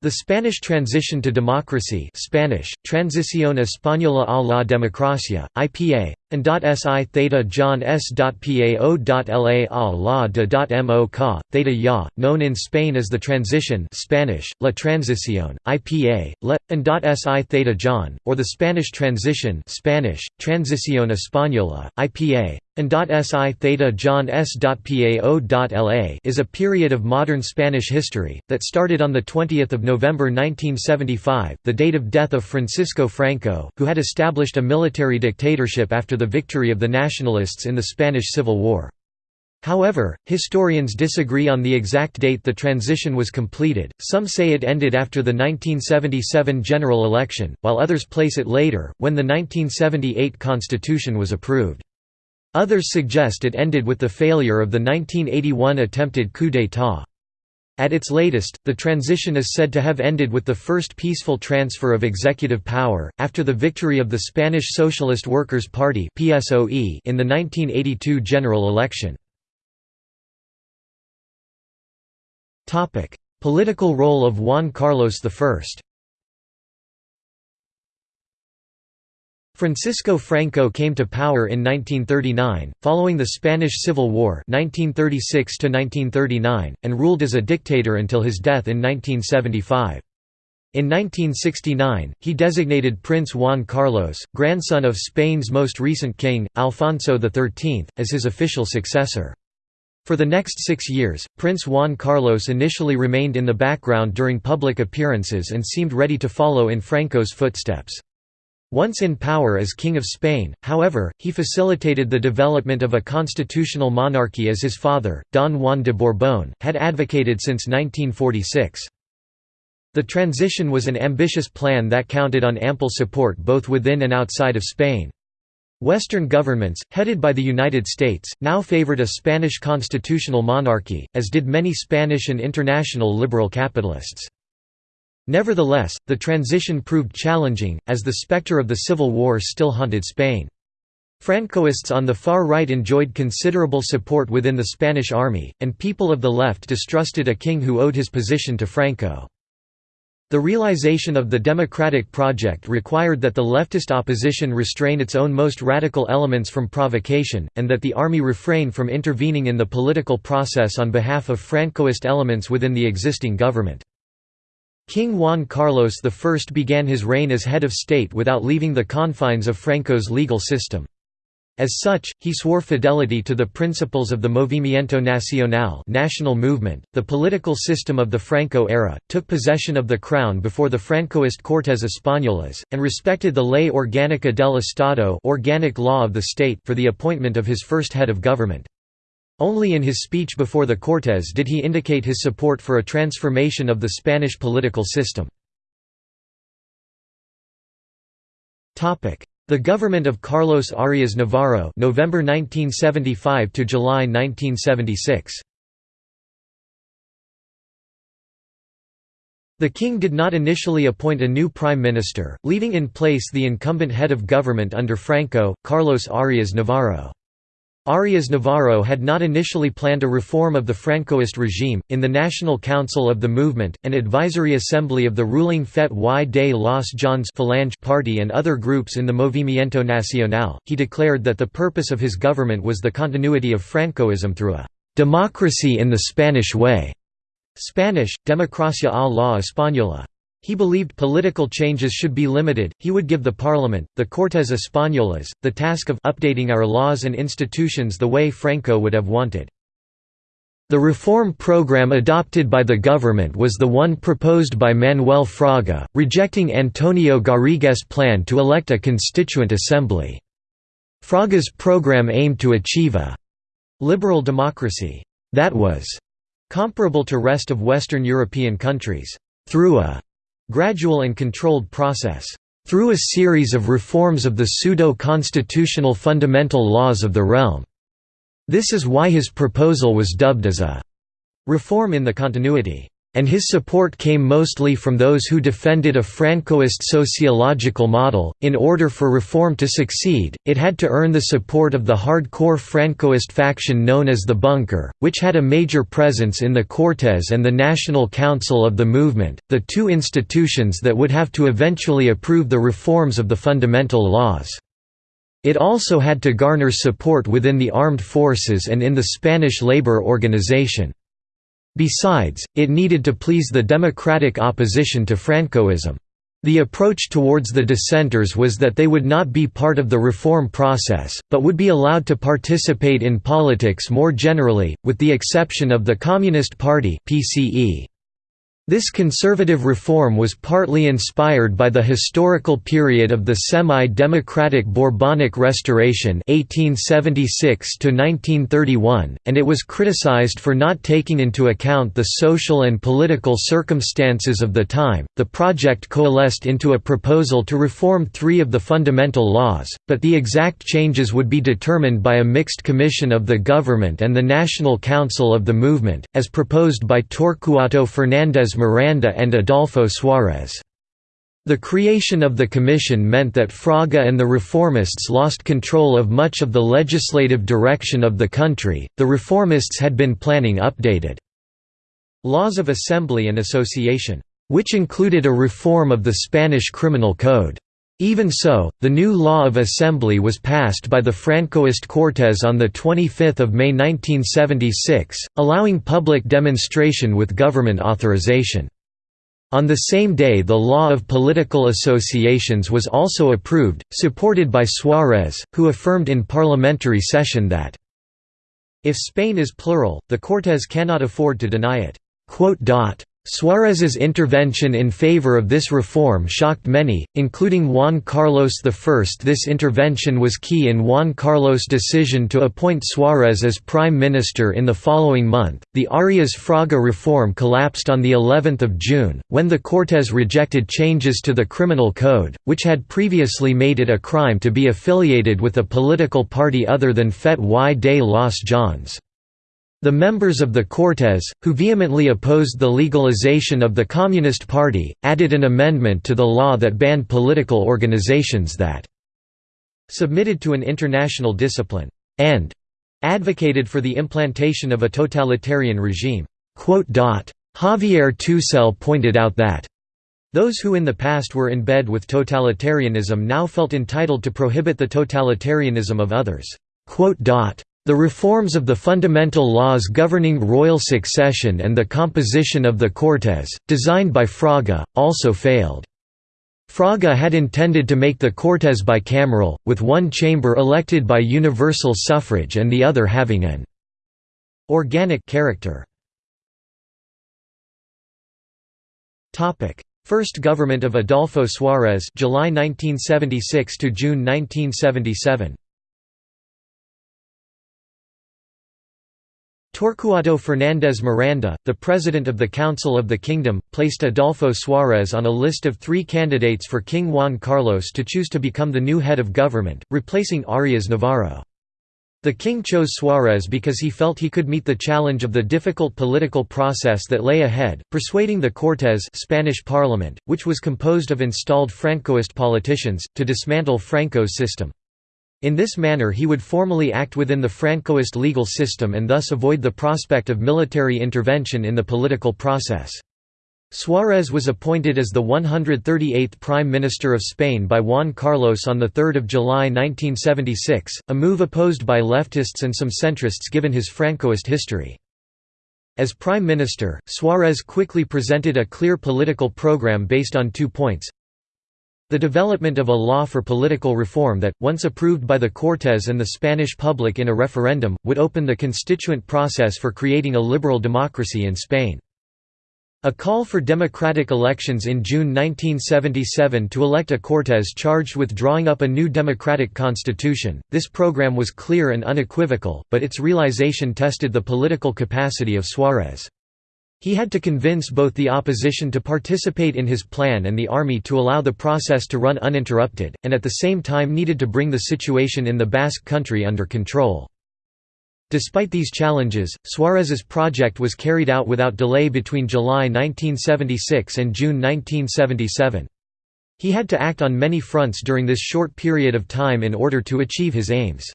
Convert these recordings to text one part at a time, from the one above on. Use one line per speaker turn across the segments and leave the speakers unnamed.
The Spanish transition to democracy Spanish, Transición Española a la Democracia, IPA, and si theta John s.pao.la a la de mo ca, theta ya, known in Spain as the transition Spanish, la transición, IPA, le, and si theta John, or the Spanish transition Spanish, Transición Española, IPA, and si theta John s.pao.la is a period of modern Spanish history, that started on 20 November 1975, the date of death of Francisco Franco, who had established a military dictatorship after the victory of the Nationalists in the Spanish Civil War. However, historians disagree on the exact date the transition was completed, some say it ended after the 1977 general election, while others place it later, when the 1978 constitution was approved. Others suggest it ended with the failure of the 1981 attempted coup d'état. At its latest, the transition is said to have ended with the first peaceful transfer of executive power, after the victory of the Spanish Socialist Workers' Party in the 1982 general election. Political role of Juan Carlos I Francisco Franco came to power in 1939, following the Spanish Civil War 1936 and ruled as a dictator until his death in 1975. In 1969, he designated Prince Juan Carlos, grandson of Spain's most recent king, Alfonso XIII, as his official successor. For the next six years, Prince Juan Carlos initially remained in the background during public appearances and seemed ready to follow in Franco's footsteps. Once in power as King of Spain, however, he facilitated the development of a constitutional monarchy as his father, Don Juan de Borbón, had advocated since 1946. The transition was an ambitious plan that counted on ample support both within and outside of Spain. Western governments, headed by the United States, now favored a Spanish constitutional monarchy, as did many Spanish and international liberal capitalists. Nevertheless, the transition proved challenging, as the specter of the Civil War still haunted Spain. Francoists on the far right enjoyed considerable support within the Spanish army, and people of the left distrusted a king who owed his position to Franco. The realization of the democratic project required that the leftist opposition restrain its own most radical elements from provocation, and that the army refrain from intervening in the political process on behalf of Francoist elements within the existing government. King Juan Carlos I began his reign as head of state without leaving the confines of Franco's legal system. As such, he swore fidelity to the principles of the Movimiento Nacional national movement, the political system of the Franco era, took possession of the crown before the Francoist Cortes Españolas, and respected the Ley Orgánica del Estado organic law of the state for the appointment of his first head of government. Only in his speech before the Cortes did he indicate his support for a transformation of the Spanish political system. The government of Carlos Arias Navarro November 1975 to July 1976 The king did not initially appoint a new prime minister, leaving in place the incumbent head of government under Franco, Carlos Arias Navarro. Arias Navarro had not initially planned a reform of the Francoist regime. In the National Council of the Movement, an advisory assembly of the ruling FET y de las JONS Falange party and other groups in the Movimiento Nacional, he declared that the purpose of his government was the continuity of Francoism through a democracy in the Spanish way. Spanish, democracia a la española. He believed political changes should be limited, he would give the parliament, the Cortes Españolas, the task of updating our laws and institutions the way Franco would have wanted. The reform program adopted by the government was the one proposed by Manuel Fraga, rejecting Antonio Garrigues' plan to elect a constituent assembly. Fraga's program aimed to achieve a «liberal democracy» that was «comparable to rest of Western European countries» through a gradual and controlled process, through a series of reforms of the pseudo-constitutional fundamental laws of the realm. This is why his proposal was dubbed as a reform in the continuity, and his support came mostly from those who defended a Francoist sociological model. In order for reform to succeed, it had to earn the support of the hardcore Francoist faction known as the Bunker, which had a major presence in the Cortes and the National Council of the Movement, the two institutions that would have to eventually approve the reforms of the fundamental laws. It also had to garner support within the armed forces and in the Spanish labor organization. Besides, it needed to please the democratic opposition to Francoism. The approach towards the dissenters was that they would not be part of the reform process, but would be allowed to participate in politics more generally, with the exception of the Communist Party PCE. This conservative reform was partly inspired by the historical period of the semi-democratic Bourbonic Restoration 1876 and it was criticized for not taking into account the social and political circumstances of the time. The project coalesced into a proposal to reform three of the fundamental laws, but the exact changes would be determined by a mixed commission of the government and the National Council of the Movement, as proposed by Torcuato Fernández Miranda and Adolfo Suárez. The creation of the commission meant that Fraga and the reformists lost control of much of the legislative direction of the country. The reformists had been planning updated laws of assembly and association, which included a reform of the Spanish criminal code. Even so, the new law of assembly was passed by the Francoist Cortes on 25 May 1976, allowing public demonstration with government authorization. On the same day the law of political associations was also approved, supported by Suárez, who affirmed in parliamentary session that, "...if Spain is plural, the Cortes cannot afford to deny it." Suárez's intervention in favor of this reform shocked many, including Juan Carlos I. This intervention was key in Juan Carlos' decision to appoint Suárez as prime minister in the following month. The Arias-Fraga reform collapsed on the 11th of June, when the Cortes rejected changes to the criminal code, which had previously made it a crime to be affiliated with a political party other than FET y de las JONS. The members of the Cortes, who vehemently opposed the legalization of the Communist Party, added an amendment to the law that banned political organizations that submitted to an international discipline, and advocated for the implantation of a totalitarian regime. Javier Tusell pointed out that those who in the past were in bed with totalitarianism now felt entitled to prohibit the totalitarianism of others. The reforms of the fundamental laws governing royal succession and the composition of the Cortes, designed by Fraga, also failed. Fraga had intended to make the Cortes bicameral, with one chamber elected by universal suffrage and the other having an organic character. First government of Adolfo Suárez July 1976 to June 1977 Torcuato Fernández Miranda, the president of the Council of the Kingdom, placed Adolfo Suárez on a list of three candidates for King Juan Carlos to choose to become the new head of government, replacing Arias Navarro. The king chose Suárez because he felt he could meet the challenge of the difficult political process that lay ahead, persuading the Cortes Spanish parliament, which was composed of installed Francoist politicians, to dismantle Franco's system. In this manner he would formally act within the Francoist legal system and thus avoid the prospect of military intervention in the political process. Suárez was appointed as the 138th Prime Minister of Spain by Juan Carlos on 3 July 1976, a move opposed by leftists and some centrists given his Francoist history. As Prime Minister, Suárez quickly presented a clear political program based on two points the development of a law for political reform that, once approved by the Cortes and the Spanish public in a referendum, would open the constituent process for creating a liberal democracy in Spain. A call for democratic elections in June 1977 to elect a Cortes charged with drawing up a new democratic constitution. This program was clear and unequivocal, but its realization tested the political capacity of Suárez. He had to convince both the opposition to participate in his plan and the army to allow the process to run uninterrupted, and at the same time needed to bring the situation in the Basque country under control. Despite these challenges, Suarez's project was carried out without delay between July 1976 and June 1977. He had to act on many fronts during this short period of time in order to achieve his aims.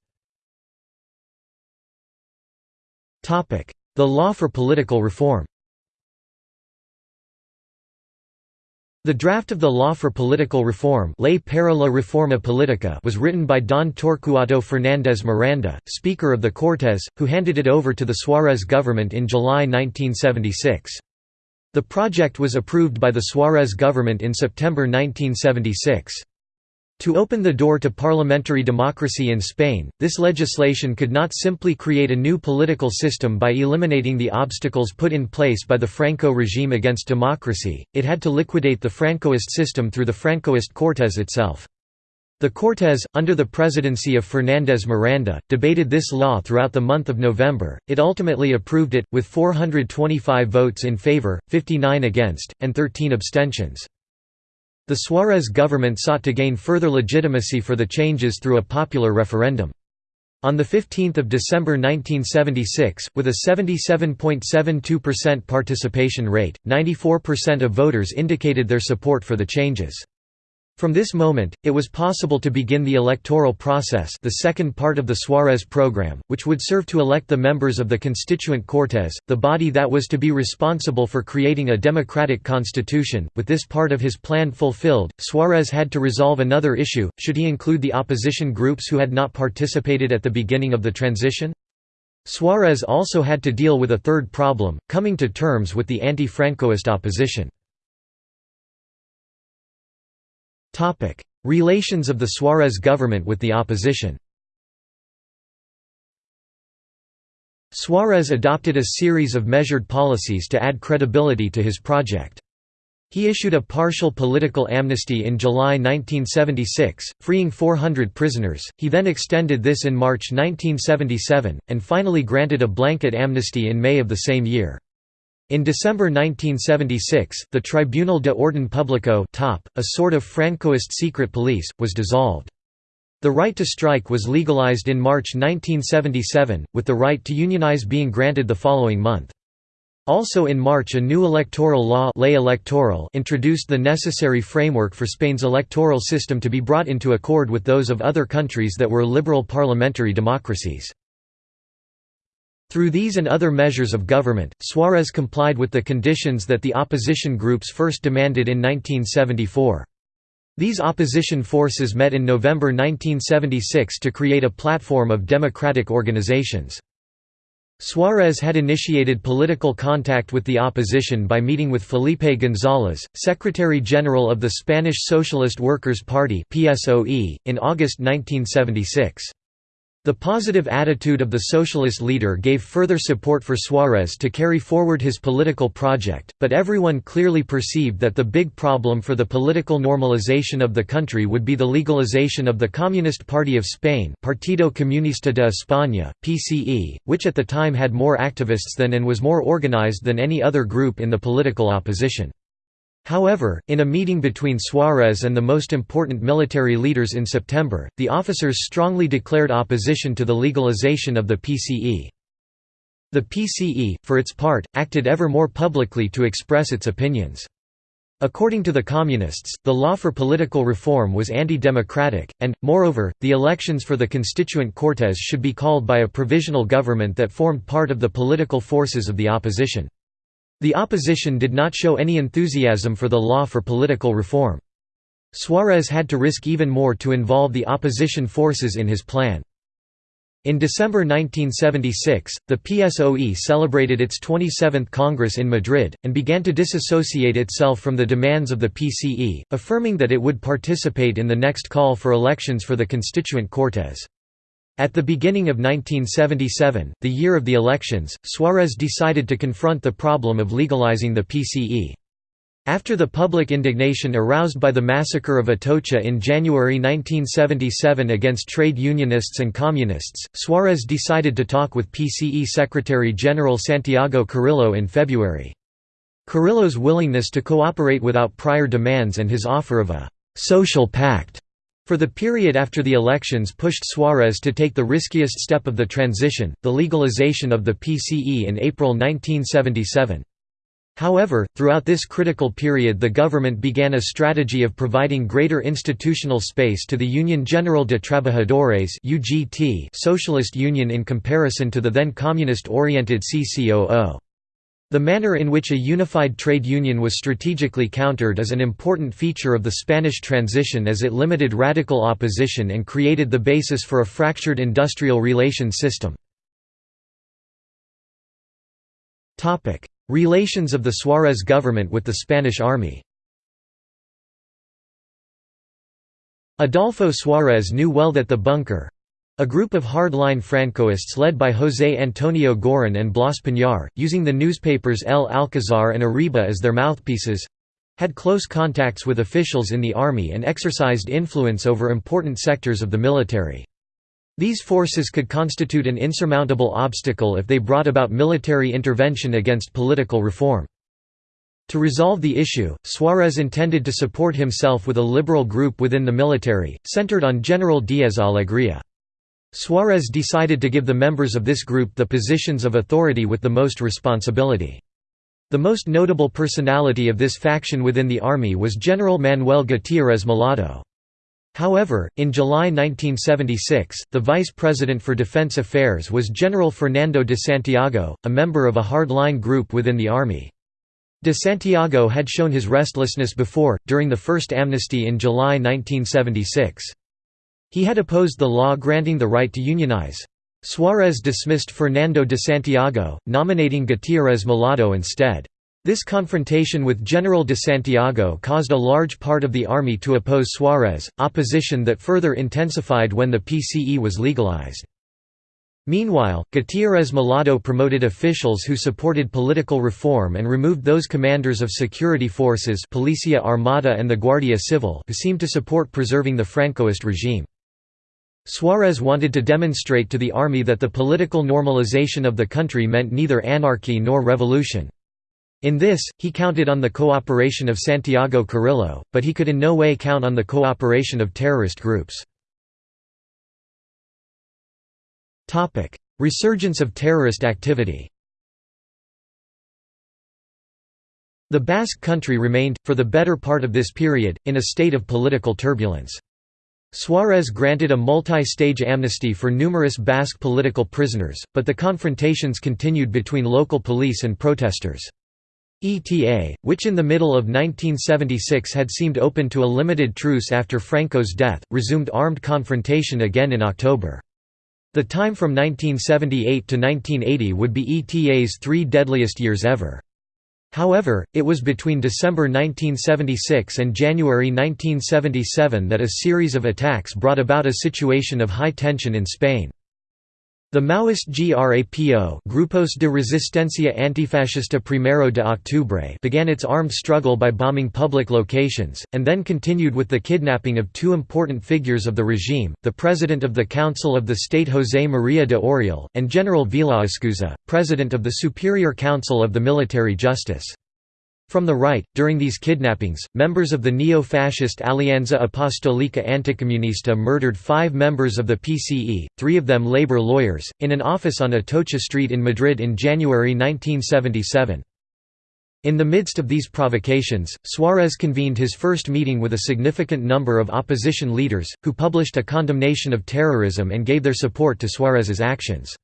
The law for political reform The draft of the Law for Political Reform Ley para la Reforma Política was written by Don Torcuato Fernández Miranda, Speaker of the Cortes, who handed it over to the Suarez government in July 1976. The project was approved by the Suarez government in September 1976. To open the door to parliamentary democracy in Spain, this legislation could not simply create a new political system by eliminating the obstacles put in place by the Franco regime against democracy, it had to liquidate the Francoist system through the Francoist Cortes itself. The Cortes, under the presidency of Fernández Miranda, debated this law throughout the month of November. It ultimately approved it, with 425 votes in favor, 59 against, and 13 abstentions. The Suarez government sought to gain further legitimacy for the changes through a popular referendum. On 15 December 1976, with a 77.72% participation rate, 94% of voters indicated their support for the changes. From this moment, it was possible to begin the electoral process the second part of the Suarez program, which would serve to elect the members of the Constituent Cortes, the body that was to be responsible for creating a democratic constitution. With this part of his plan fulfilled, Suarez had to resolve another issue, should he include the opposition groups who had not participated at the beginning of the transition? Suarez also had to deal with a third problem, coming to terms with the anti-Francoist opposition. Relations of the Suarez government with the opposition Suarez adopted a series of measured policies to add credibility to his project. He issued a partial political amnesty in July 1976, freeing 400 prisoners, he then extended this in March 1977, and finally granted a blanket amnesty in May of the same year. In December 1976, the Tribunal de Orden Público a sort of Francoist secret police, was dissolved. The right to strike was legalized in March 1977, with the right to unionize being granted the following month. Also in March a new electoral law ley electoral introduced the necessary framework for Spain's electoral system to be brought into accord with those of other countries that were liberal parliamentary democracies. Through these and other measures of government, Suarez complied with the conditions that the opposition groups first demanded in 1974. These opposition forces met in November 1976 to create a platform of democratic organizations. Suarez had initiated political contact with the opposition by meeting with Felipe González, Secretary-General of the Spanish Socialist Workers' Party in August 1976. The positive attitude of the socialist leader gave further support for Suarez to carry forward his political project, but everyone clearly perceived that the big problem for the political normalization of the country would be the legalization of the Communist Party of Spain Partido Comunista de España, PCE, which at the time had more activists than and was more organized than any other group in the political opposition. However, in a meeting between Suarez and the most important military leaders in September, the officers strongly declared opposition to the legalization of the PCE. The PCE, for its part, acted ever more publicly to express its opinions. According to the Communists, the law for political reform was anti-democratic, and, moreover, the elections for the constituent Cortes should be called by a provisional government that formed part of the political forces of the opposition. The opposition did not show any enthusiasm for the law for political reform. Suarez had to risk even more to involve the opposition forces in his plan. In December 1976, the PSOE celebrated its 27th Congress in Madrid, and began to disassociate itself from the demands of the PCE, affirming that it would participate in the next call for elections for the Constituent Cortes. At the beginning of 1977, the year of the elections, Suarez decided to confront the problem of legalizing the PCE. After the public indignation aroused by the massacre of Atocha in January 1977 against trade unionists and communists, Suarez decided to talk with PCE Secretary-General Santiago Carrillo in February. Carrillo's willingness to cooperate without prior demands and his offer of a «social pact» For the period after the elections pushed Suarez to take the riskiest step of the transition, the legalization of the PCE in April 1977. However, throughout this critical period the government began a strategy of providing greater institutional space to the Union General de Trabajadores socialist union in comparison to the then communist-oriented CCOO. The manner in which a unified trade union was strategically countered is an important feature of the Spanish transition as it limited radical opposition and created the basis for a fractured industrial relations system. Relations of the Suarez government with the Spanish army Adolfo Suarez knew well that the bunker—a group of hard-line Francoists led by José Antonio Girón and Blas Piñar, using the newspapers El Alcázar and Arriba as their mouthpieces—had close contacts with officials in the army and exercised influence over important sectors of the military. These forces could constitute an insurmountable obstacle if they brought about military intervention against political reform. To resolve the issue, Suarez intended to support himself with a liberal group within the military, centered on General Díaz Alegría. Suarez decided to give the members of this group the positions of authority with the most responsibility. The most notable personality of this faction within the army was General Manuel Gutiérrez Mellado. However, in July 1976, the Vice President for Defense Affairs was General Fernando de Santiago, a member of a hard-line group within the army. De Santiago had shown his restlessness before, during the first amnesty in July 1976. He had opposed the law granting the right to unionize. Suarez dismissed Fernando de Santiago, nominating Gutiérrez Mellado instead. This confrontation with General de Santiago caused a large part of the army to oppose Suarez, opposition that further intensified when the PCE was legalized. Meanwhile, Gutiérrez Mellado promoted officials who supported political reform and removed those commanders of security forces Policia Armada and the Guardia Civil who seemed to support preserving the Francoist regime. Suarez wanted to demonstrate to the army that the political normalization of the country meant neither anarchy nor revolution. In this, he counted on the cooperation of Santiago Carrillo, but he could in no way count on the cooperation of terrorist groups. Resurgence of terrorist activity The Basque country remained, for the better part of this period, in a state of political turbulence. Suarez granted a multi-stage amnesty for numerous Basque political prisoners, but the confrontations continued between local police and protesters. ETA, which in the middle of 1976 had seemed open to a limited truce after Franco's death, resumed armed confrontation again in October. The time from 1978 to 1980 would be ETA's three deadliest years ever. However, it was between December 1976 and January 1977 that a series of attacks brought about a situation of high tension in Spain. The Maoist GRAPO Grupos de Resistencia Antifascista Primero de Octubre began its armed struggle by bombing public locations, and then continued with the kidnapping of two important figures of the regime, the President of the Council of the State José María de Oriol, and General Villaescusa, President of the Superior Council of the Military Justice. From the right, during these kidnappings, members of the neo-fascist Alianza Apostolica Anticomunista murdered five members of the PCE, three of them labor lawyers, in an office on Atocha Street in Madrid in January 1977. In the midst of these provocations, Suarez convened his first meeting with a significant number of opposition leaders, who published a condemnation of terrorism and gave their support to Suarez's actions.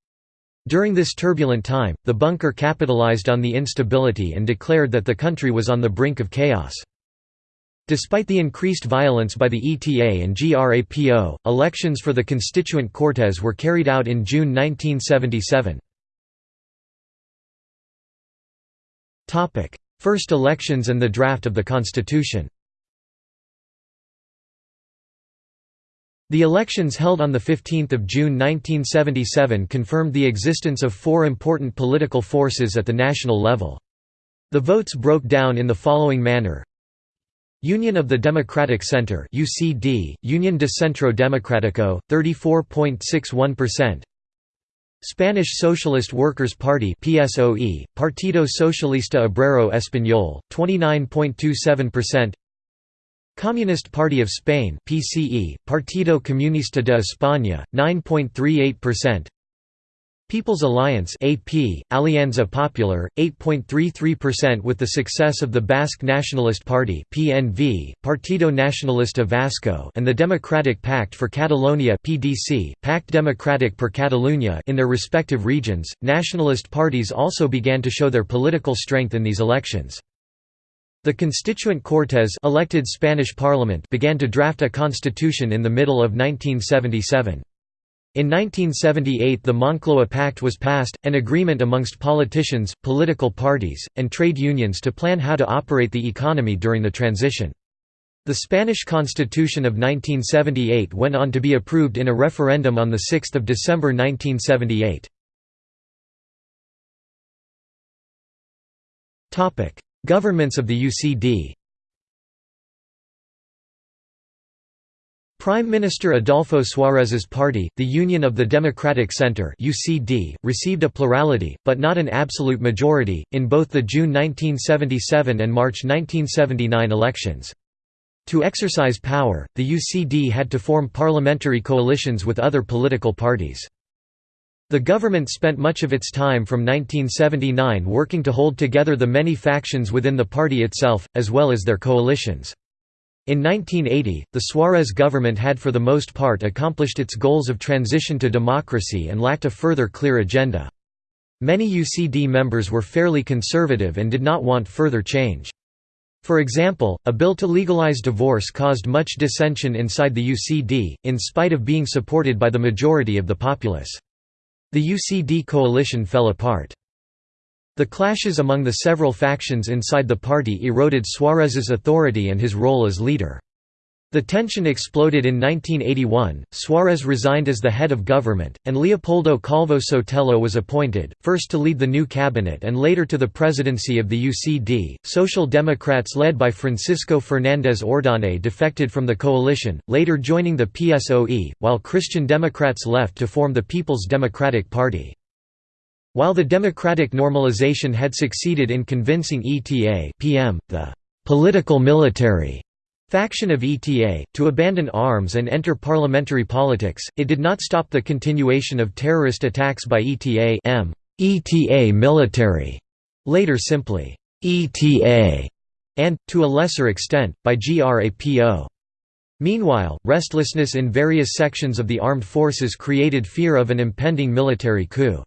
During this turbulent time, the bunker capitalized on the instability and declared that the country was on the brink of chaos. Despite the increased violence by the ETA and GRAPO, elections for the Constituent Cortes were carried out in June 1977. First elections and the draft of the Constitution The elections held on 15 June 1977 confirmed the existence of four important political forces at the national level. The votes broke down in the following manner. Union of the Democratic Center UCD, Union de Centro Democrático, 34.61% Spanish Socialist Workers' Party PSOE, Partido Socialista Obrero Español, 29.27% Communist Party of Spain PCE, Partido Comunista de España, 9.38% People's Alliance AP, Alianza Popular, 8.33% with the success of the Basque Nationalist Party PNV, Partido Nacionalista Vasco and the Democratic Pact for Catalonia PDC, Pact Democratic per Catalunya in their respective regions. Nationalist parties also began to show their political strength in these elections. The Constituent Cortes elected Spanish parliament began to draft a constitution in the middle of 1977. In 1978 the Moncloa Pact was passed, an agreement amongst politicians, political parties, and trade unions to plan how to operate the economy during the transition. The Spanish Constitution of 1978 went on to be approved in a referendum on 6 December 1978. Governments of the UCD Prime Minister Adolfo Suárez's party, the Union of the Democratic Center (UCD), received a plurality, but not an absolute majority, in both the June 1977 and March 1979 elections. To exercise power, the UCD had to form parliamentary coalitions with other political parties. The government spent much of its time from 1979 working to hold together the many factions within the party itself, as well as their coalitions. In 1980, the Suarez government had for the most part accomplished its goals of transition to democracy and lacked a further clear agenda. Many UCD members were fairly conservative and did not want further change. For example, a bill to legalize divorce caused much dissension inside the UCD, in spite of being supported by the majority of the populace. The UCD coalition fell apart. The clashes among the several factions inside the party eroded Suarez's authority and his role as leader. The tension exploded in 1981, Suarez resigned as the head of government, and Leopoldo Calvo Sotelo was appointed, first to lead the new cabinet and later to the presidency of the UCD. Social Democrats led by Francisco Fernández Ordóñez defected from the coalition, later joining the PSOE, while Christian Democrats left to form the People's Democratic Party. While the democratic normalization had succeeded in convincing ETA PM, the «political military» faction of ETA, to abandon arms and enter parliamentary politics, it did not stop the continuation of terrorist attacks by ETA M. ETA military, later simply ETA, and, to a lesser extent, by GRAPO. Meanwhile, restlessness in various sections of the armed forces created fear of an impending military coup.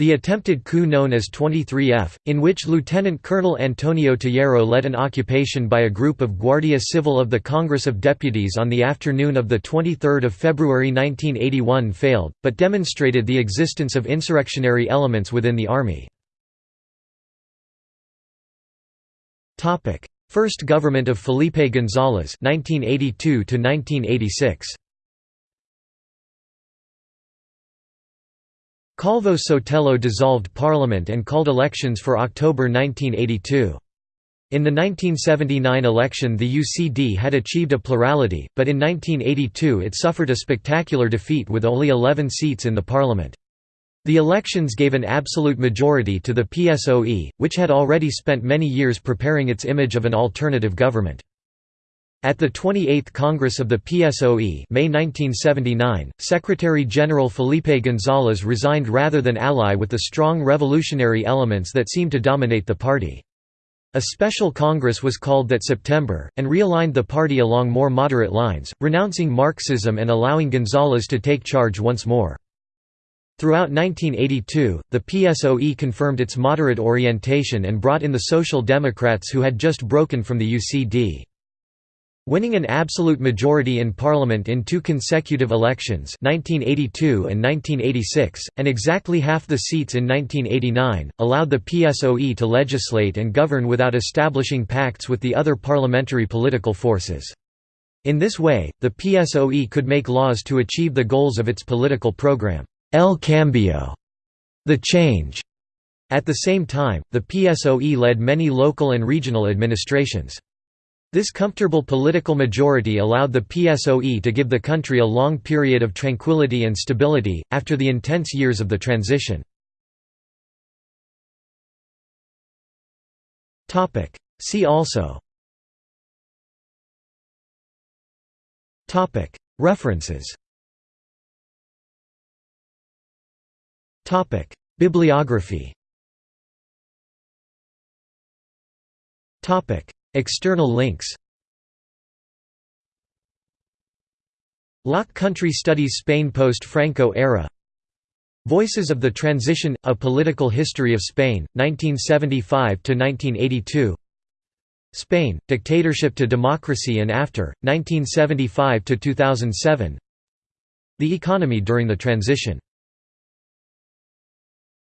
The attempted coup known as 23F, in which Lieutenant Colonel Antonio Tejero led an occupation by a group of Guardia Civil of the Congress of Deputies on the afternoon of 23 February 1981 failed, but demonstrated the existence of insurrectionary elements within the army. First government of Felipe González 1982 1986 Calvo Sotelo dissolved parliament and called elections for October 1982. In the 1979 election the UCD had achieved a plurality, but in 1982 it suffered a spectacular defeat with only 11 seats in the parliament. The elections gave an absolute majority to the PSOE, which had already spent many years preparing its image of an alternative government. At the 28th Congress of the PSOE May 1979, Secretary-General Felipe González resigned rather than ally with the strong revolutionary elements that seemed to dominate the party. A special Congress was called that September, and realigned the party along more moderate lines, renouncing Marxism and allowing González to take charge once more. Throughout 1982, the PSOE confirmed its moderate orientation and brought in the Social Democrats who had just broken from the UCD. Winning an absolute majority in parliament in two consecutive elections 1982 and 1986, and exactly half the seats in 1989, allowed the PSOE to legislate and govern without establishing pacts with the other parliamentary political forces. In this way, the PSOE could make laws to achieve the goals of its political program, El Cambio, the change. At the same time, the PSOE led many local and regional administrations. This comfortable political majority allowed the PSOE to give the country a long period of tranquility and stability, after the intense years of the transition. See also. References. Bibliography External links LOC Country Studies Spain Post-Franco Era. Voices of the Transition – A Political History of Spain, 1975–1982 Spain, Dictatorship to Democracy and After, 1975–2007 The Economy during the Transition